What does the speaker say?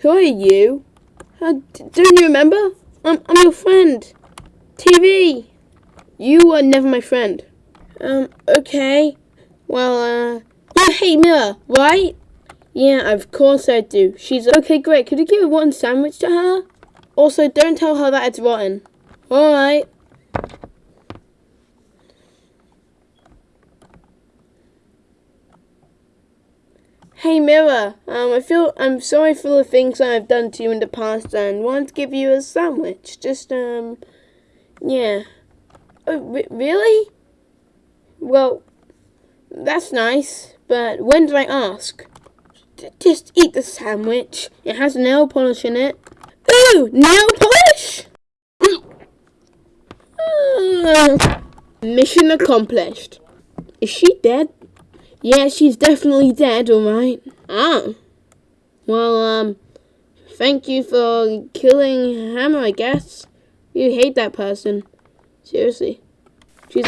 Who are you? Uh, don't you remember? I'm, I'm your friend. TV. You were never my friend. Um, okay. Well, uh, you hate Miller, right? Yeah, of course I do. She's okay, great. Could you give a rotten sandwich to her? Also, don't tell her that it's rotten. Alright. Hey Mira, um, I feel I'm sorry for the things I've done to you in the past and want to give you a sandwich. Just um, yeah. Oh, re- really? Well, that's nice, but when did I ask? Just eat the sandwich. It has nail polish in it. Ooh, nail polish! Mission accomplished. Is she dead? Yeah, she's definitely dead, alright. Ah. Well, um, thank you for killing Hammer, I guess. You hate that person. Seriously. She's